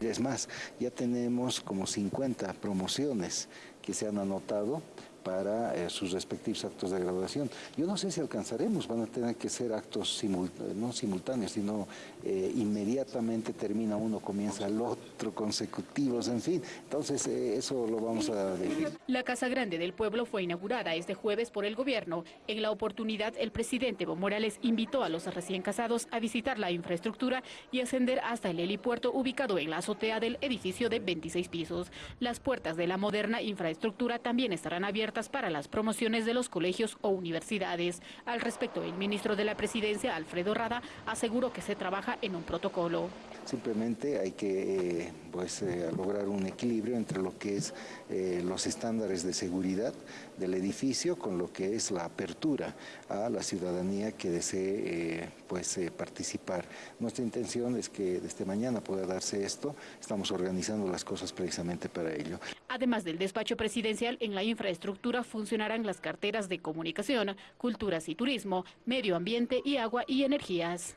Es más, ya tenemos como 50 promociones que se han anotado para eh, sus respectivos actos de graduación. Yo no sé si alcanzaremos, van a tener que ser actos no simultáneos, sino eh, inmediatamente termina uno, comienza el otro, consecutivos, en fin. Entonces eh, eso lo vamos a definir. La Casa Grande del Pueblo fue inaugurada este jueves por el gobierno. En la oportunidad, el presidente Evo Morales invitó a los recién casados a visitar la infraestructura y ascender hasta el helipuerto ubicado en la azotea del edificio de 26 pisos. Las puertas de la moderna infraestructura también estarán abiertas para las promociones de los colegios o universidades. Al respecto, el ministro de la Presidencia, Alfredo Rada, aseguró que se trabaja en un protocolo. Simplemente hay que eh, pues, eh, lograr un equilibrio entre lo que es eh, los estándares de seguridad del edificio con lo que es la apertura a la ciudadanía que desee pues, participar. Nuestra intención es que desde mañana pueda darse esto, estamos organizando las cosas precisamente para ello. Además del despacho presidencial, en la infraestructura funcionarán las carteras de comunicación, culturas y turismo, medio ambiente y agua y energías.